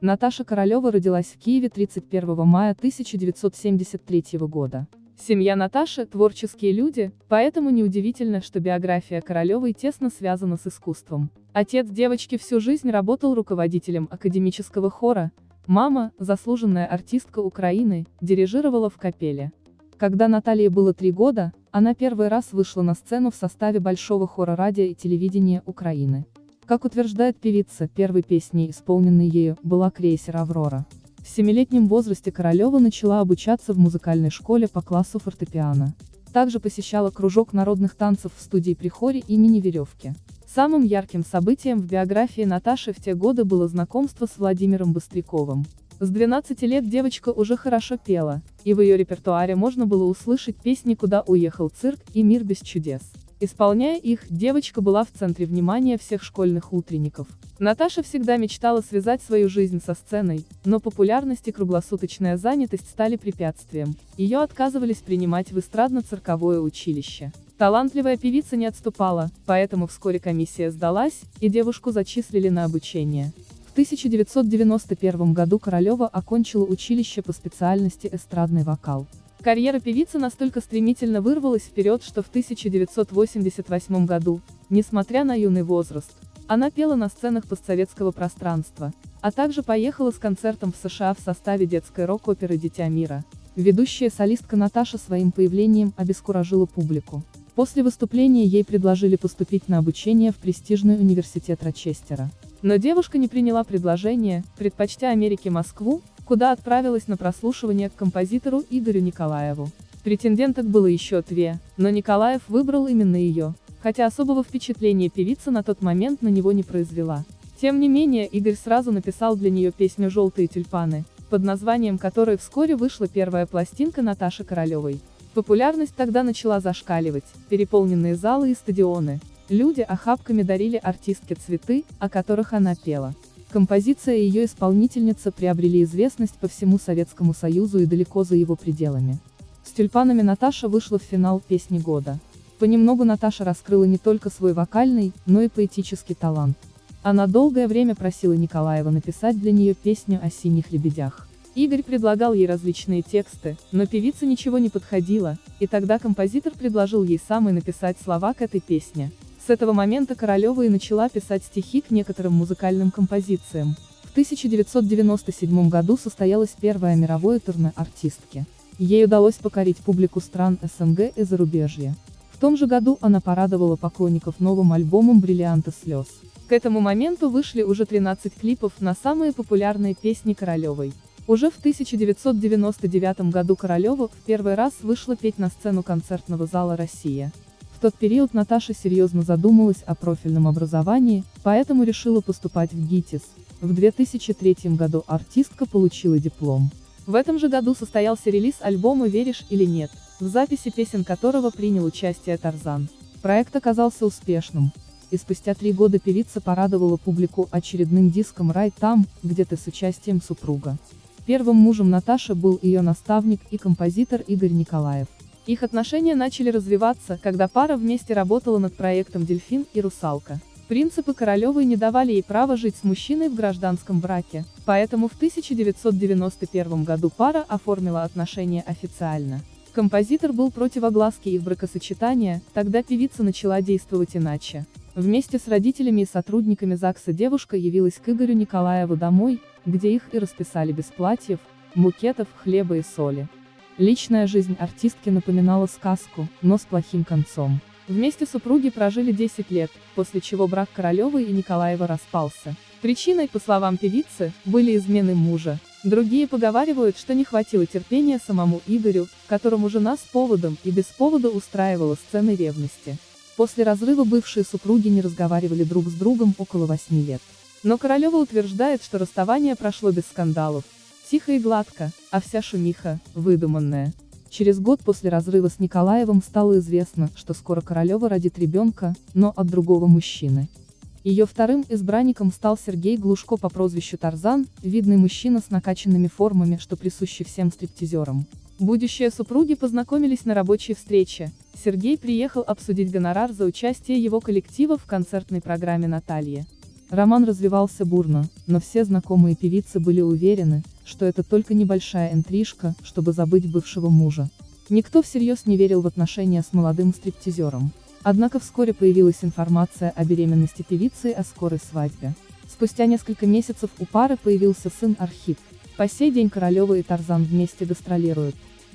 Наташа Королева родилась в Киеве 31 мая 1973 года. Семья Наташи – творческие люди, поэтому неудивительно, что биография Королевой тесно связана с искусством. Отец девочки всю жизнь работал руководителем академического хора, мама, заслуженная артистка Украины, дирижировала в капеле. Когда Наталье было три года, она первый раз вышла на сцену в составе Большого хора радио и телевидения Украины. Как утверждает певица, первой песней, исполненной ею, была крейсер «Аврора». В семилетнем возрасте Королева начала обучаться в музыкальной школе по классу фортепиано. Также посещала кружок народных танцев в студии Прихори имени Веревки. Самым ярким событием в биографии Наташи в те годы было знакомство с Владимиром Быстряковым. С 12 лет девочка уже хорошо пела, и в ее репертуаре можно было услышать песни «Куда уехал цирк» и «Мир без чудес». Исполняя их, девочка была в центре внимания всех школьных утренников. Наташа всегда мечтала связать свою жизнь со сценой, но популярность и круглосуточная занятость стали препятствием. Ее отказывались принимать в эстрадно-цирковое училище. Талантливая певица не отступала, поэтому вскоре комиссия сдалась, и девушку зачислили на обучение. В 1991 году Королева окончила училище по специальности эстрадный вокал. Карьера певицы настолько стремительно вырвалась вперед, что в 1988 году, несмотря на юный возраст, она пела на сценах постсоветского пространства, а также поехала с концертом в США в составе детской рок-оперы «Дитя мира». Ведущая солистка Наташа своим появлением обескуражила публику. После выступления ей предложили поступить на обучение в престижный университет Рочестера. Но девушка не приняла предложение, предпочтя Америке Москву, куда отправилась на прослушивание к композитору Игорю Николаеву. Претенденток было еще две, но Николаев выбрал именно ее, хотя особого впечатления певица на тот момент на него не произвела. Тем не менее, Игорь сразу написал для нее песню «Желтые тюльпаны», под названием которой вскоре вышла первая пластинка Наташи Королевой. Популярность тогда начала зашкаливать, переполненные залы и стадионы. Люди охапками дарили артистке цветы, о которых она пела. Композиция и ее исполнительница приобрели известность по всему Советскому Союзу и далеко за его пределами. С тюльпанами Наташа вышла в финал «Песни года». Понемногу Наташа раскрыла не только свой вокальный, но и поэтический талант. Она долгое время просила Николаева написать для нее песню о синих лебедях. Игорь предлагал ей различные тексты, но певица ничего не подходила, и тогда композитор предложил ей самой написать слова к этой песне. С этого момента Королева и начала писать стихи к некоторым музыкальным композициям. В 1997 году состоялось первое мировое турне артистки. Ей удалось покорить публику стран СНГ и зарубежья. В том же году она порадовала поклонников новым альбомом «Бриллианты слез». К этому моменту вышли уже 13 клипов на самые популярные песни Королевой. Уже в 1999 году Королева в первый раз вышла петь на сцену концертного зала «Россия». В тот период Наташа серьезно задумалась о профильном образовании, поэтому решила поступать в ГИТИС. В 2003 году артистка получила диплом. В этом же году состоялся релиз альбома «Веришь или нет», в записи песен которого принял участие Тарзан. Проект оказался успешным. И спустя три года певица порадовала публику очередным диском «Рай там, где ты» с участием супруга. Первым мужем Наташи был ее наставник и композитор Игорь Николаев. Их отношения начали развиваться, когда пара вместе работала над проектом «Дельфин» и «Русалка». Принципы Королевой не давали ей права жить с мужчиной в гражданском браке, поэтому в 1991 году пара оформила отношения официально. Композитор был против огласки их бракосочетания, тогда певица начала действовать иначе. Вместе с родителями и сотрудниками ЗАГСа девушка явилась к Игорю Николаеву домой, где их и расписали без платьев, букетов, хлеба и соли. Личная жизнь артистки напоминала сказку, но с плохим концом. Вместе супруги прожили 10 лет, после чего брак Королевой и Николаева распался. Причиной, по словам певицы, были измены мужа. Другие поговаривают, что не хватило терпения самому Игорю, которому жена с поводом и без повода устраивала сцены ревности. После разрыва бывшие супруги не разговаривали друг с другом около 8 лет. Но Королева утверждает, что расставание прошло без скандалов, Тихо и гладко, а вся шумиха, выдуманная. Через год после разрыва с Николаевым стало известно, что скоро Королева родит ребенка, но от другого мужчины. Ее вторым избранником стал Сергей Глушко по прозвищу Тарзан, видный мужчина с накачанными формами, что присущи всем стриптизерам. Будущие супруги познакомились на рабочей встрече. Сергей приехал обсудить гонорар за участие его коллектива в концертной программе Натальи. Роман развивался бурно, но все знакомые певицы были уверены, что это только небольшая интрижка, чтобы забыть бывшего мужа. Никто всерьез не верил в отношения с молодым стриптизером. Однако вскоре появилась информация о беременности певицы и о скорой свадьбе. Спустя несколько месяцев у пары появился сын Архип. По сей день Королева и Тарзан вместе гастролируют.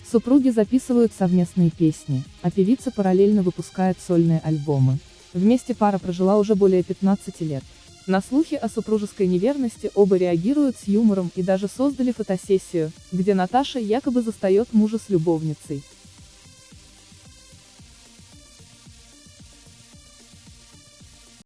Супруги записывают совместные песни, а певица параллельно выпускает сольные альбомы. Вместе пара прожила уже более 15 лет. На слухи о супружеской неверности оба реагируют с юмором и даже создали фотосессию, где Наташа якобы застает мужа с любовницей.